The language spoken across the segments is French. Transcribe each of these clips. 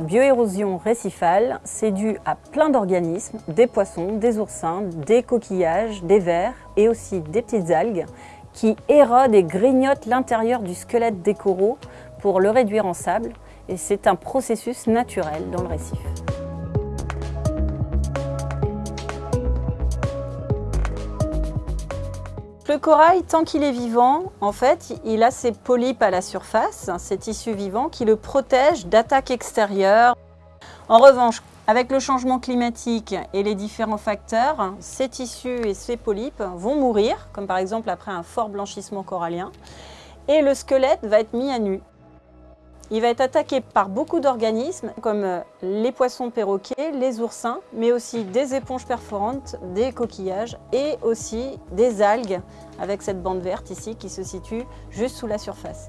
bioérosion récifale, c'est dû à plein d'organismes, des poissons, des oursins, des coquillages, des vers et aussi des petites algues qui érodent et grignotent l'intérieur du squelette des coraux pour le réduire en sable. Et c'est un processus naturel dans le récif. Le corail, tant qu'il est vivant, en fait, il a ses polypes à la surface, ces tissus vivants qui le protègent d'attaques extérieures. En revanche, avec le changement climatique et les différents facteurs, ces tissus et ces polypes vont mourir, comme par exemple après un fort blanchissement corallien, et le squelette va être mis à nu. Il va être attaqué par beaucoup d'organismes comme euh, les poissons perroquets, les oursins, mais aussi des éponges perforantes, des coquillages et aussi des algues avec cette bande verte ici qui se situe juste sous la surface.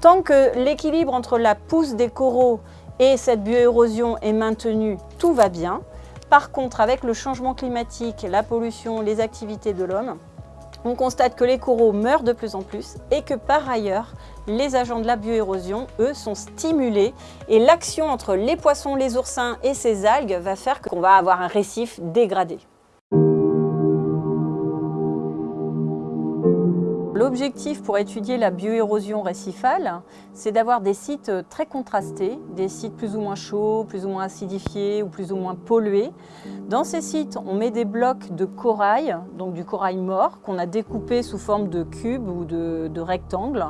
Tant que l'équilibre entre la pousse des coraux et cette bioérosion est maintenu, tout va bien. Par contre, avec le changement climatique, la pollution, les activités de l'homme, on constate que les coraux meurent de plus en plus et que par ailleurs, les agents de la bioérosion, eux, sont stimulés et l'action entre les poissons, les oursins et ces algues va faire qu'on va avoir un récif dégradé. L'objectif pour étudier la bioérosion récifale, c'est d'avoir des sites très contrastés, des sites plus ou moins chauds, plus ou moins acidifiés ou plus ou moins pollués. Dans ces sites, on met des blocs de corail, donc du corail mort, qu'on a découpé sous forme de cubes ou de, rectangles.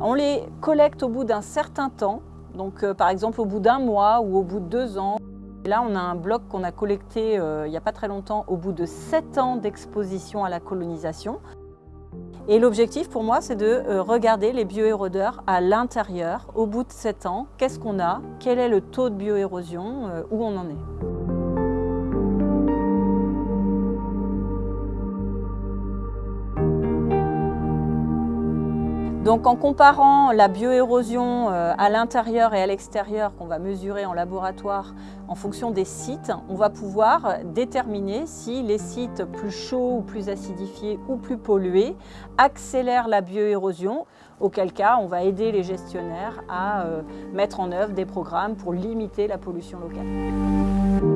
On les collecte au bout d'un certain temps, donc euh, par exemple au bout d'un mois ou au bout de deux ans. Là, on a un bloc qu'on a collecté euh, il n'y a pas très longtemps au bout de 7 ans d'exposition à la colonisation. Et l'objectif pour moi, c'est de euh, regarder les bioérodeurs à l'intérieur, au bout de 7 ans. Qu'est-ce qu'on a? Quel est le taux de bioérosion? Euh, Où on en est? Donc en comparant la bioérosion euh, à l'intérieur et à l'extérieur qu'on va mesurer en laboratoire en fonction des sites, on va pouvoir déterminer si les sites plus chauds ou plus acidifiés ou plus pollués accélèrent la bioérosion, auquel cas on va aider les gestionnaires à euh, mettre en œuvre des programmes pour limiter la pollution locale.